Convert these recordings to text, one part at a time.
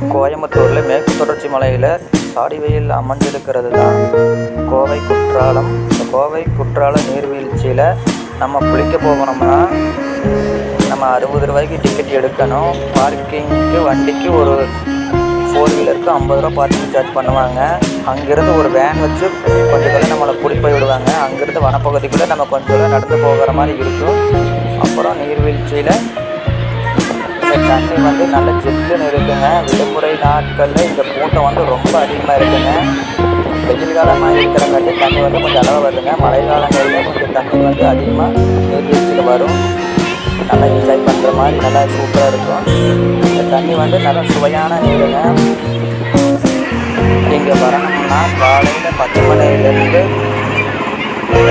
கோயம்புத்தூரில் மேற்கு தொடர்ச்சி மலையில் சாடி வெயில் அமைஞ்சிருக்கிறது தான் கோவை குற்றாலம். இந்த கோவை குற்றாலம் நீர்வீழ்ச்சியில் நம்ம குளிக்க போகணும்னா நம்ம அறுபது ரூபாய்க்கு டிக்கெட் எடுக்கணும். பார்க்கிங்க்கு வண்டிக்கு ஒரு ஃபோர் வீலருக்கு ஐம்பது ரூபா பார்க்கிங் சார்ஜ் பண்ணுவாங்க. அங்கேருந்து ஒரு வேன் வச்சு கொஞ்சம் தூரம் நம்மளை கூட்டிட்டு போய் விடுவாங்க. அங்கேருந்து வனப்பகுதிக்குள்ளே நம்ம கொஞ்சம் தூரம் நடந்து போகிற மாதிரி இருக்கும். அப்புறம் நீர்வீழ்ச்சியில் தண்ணி வந்து நல்ல சிக்கன் இருக்குங்க விடுமுறை நாட்களில் இந்த கூட்டம் வந்து ரொம்ப அதிகமாக இருக்குங்க. வெயில் காலமாக இருக்கிறங்காட்டி தண்ணி வந்து கொஞ்சம் அளவு வருதுங்க. மழை காலங்களில் கொஞ்சம் தண்ணி வந்து அதிகமாக நீர்வீழ்ச்சியில் வரும். நல்லா என்ஜாய் பண்ணுற மாதிரி நல்லா சூப்பராக இருக்கும். இந்த தண்ணி வந்து நல்லா சுவையான நீருங்க. இங்கே வரணும்னா காலையில் பத்து மணிலேருந்து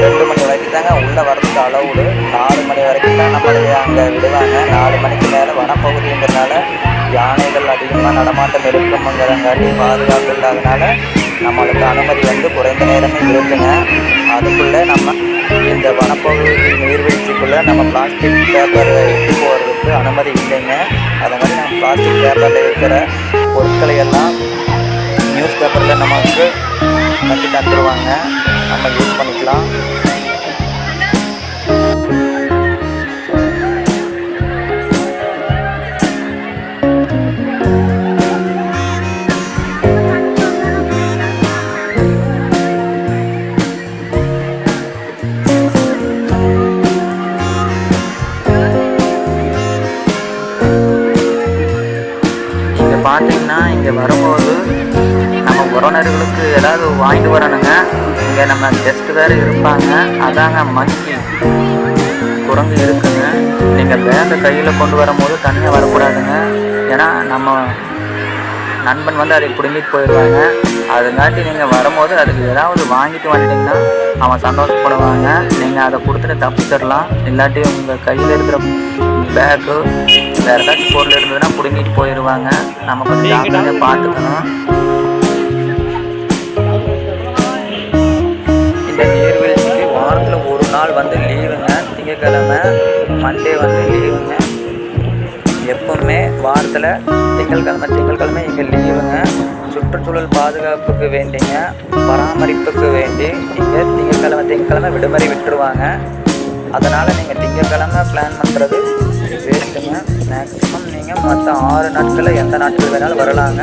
ரெண்டு மணி வரைக்கும் தாங்க உள்ளே வரதுக்கு அளவுடு. நாலு மணி வரைக்கும் தான் நம்மளை அங்கே விடுவாங்க. நாலு மணிக்கு பகுதிங்கிறதுனால யானைகள் அதிகமாக நடமாட்டம் இருக்குங்கிறங்காட்டி பாதுகாப்பு இல்லாதனால நம்மளுக்கு அனுமதி வந்து குறைந்த நேரமே இருக்குங்க. அதுக்குள்ளே நம்ம இந்த வனப்பகுதி நீர்வீழ்ச்சிக்குள்ளே நம்ம பிளாஸ்டிக் பேப்பர் எடுத்து போகிறதுக்கு அனுமதி இல்லைங்க. அதை மாதிரி நம்ம பிளாஸ்டிக் பேப்பரில் இருக்கிற பொருட்களை எல்லாம் நியூஸ் பேப்பரில் நமக்கு கட்டி தந்துடுவாங்க நம்ம யூஸ் பண்ணிக்கலாம். பார்த்தீங்கன்னா இங்கே வரும்போது நம்ம உறவினர்களுக்கு ஏதாவது வாங்கிட்டு வரணுங்க. இங்கே நம்ம கெஸ்ட் வேறு இருப்பாங்க. அதாங்க மங்கி குரங்கு இருக்குங்க. நீங்கள் பேக்கை கையில் கொண்டு வரும்போது தனியாக வரக்கூடாதுங்க. ஏன்னா நம்ம நண்பன் வந்து அதை பிடுங்கிட்டு போயிடுவாங்க. அதுங்காட்டி நீங்கள் வரும்போது அதுக்கு ஏதாவது வாங்கிட்டு வந்துட்டீங்கன்னா அவன் சந்தோஷப்படுவாங்க. நீங்கள் அதை கொடுத்துட்டு தப்பிச்சிடலாம். இல்லாட்டி உங்கள் கையில் இருக்கிற பேக்கு வேறு ஏதாச்சும் பொருள் இருந்ததுன்னா பிடுங்கிட்டு போயிடுவாங்க நம்ம கொஞ்சம் ஜாக்கிரதையாக பார்த்துக்கணும் இந்த நீர்வீழ்ச்சிக்கு வாரத்தில் ஒரு நாள் வந்து லீவுங்க. திங்கக்கிழமை மண்டே வந்து லீவுங்க. எப்பவுமே வாரத்தில் திங்கட்கிழமை திங்கட்கிழமை இங்கே லீவுங்க. சுற்றுச்சூழல் பாதுகாப்புக்கு வேண்டிங்க பராமரிப்புக்கு வேண்டி இங்கே திங்கட்கிழமை திங்கட்கிழமை விடுமுறை விட்டுருவாங்க. அதனால் நீங்கள் திங்கட்கிழமை பிளான் பண்ணுறது வேஸ்ட்டுங்க. மேக்ஸிமம் நீங்கள் மற்ற ஆறு நாட்களில் எந்த நாட்கள் வேணாலும் வரலாங்க.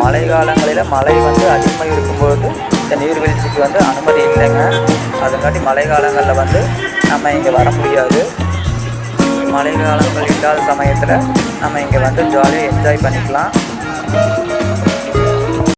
மழை காலங்களில் மழை வந்து அதிகமாக இருக்கும்போது இந்த நீர்வீழ்ச்சிக்கு வந்து அனுமதி இல்லைங்க. அதுக்காட்டி மழை காலங்களில் வந்து நம்ம இங்கே வர முடியாது. மழை காலங்கள் இல்லாத சமயத்தில் நம்ம இங்கே வந்து ஜாலியாக என்ஜாய் பண்ணிக்கலாம்.